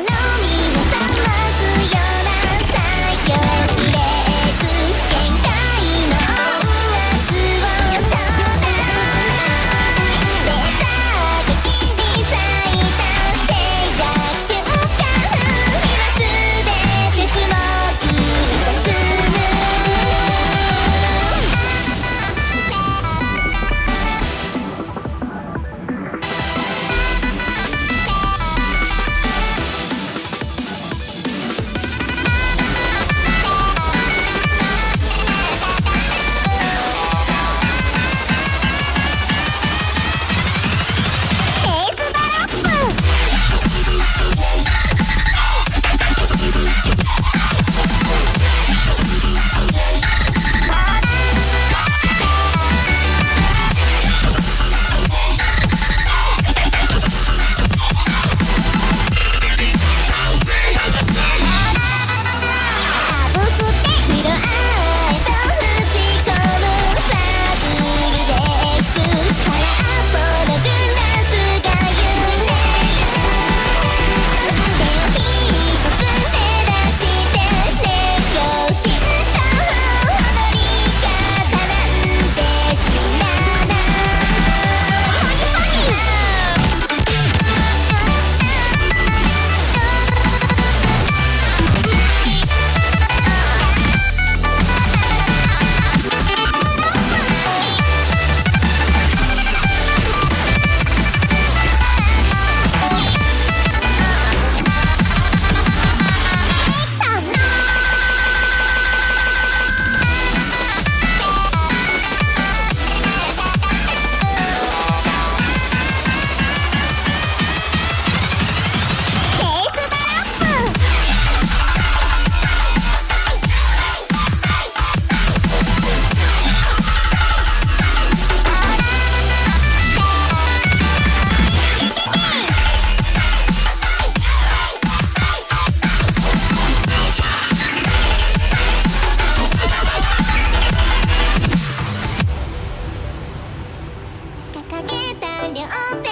からかけた両手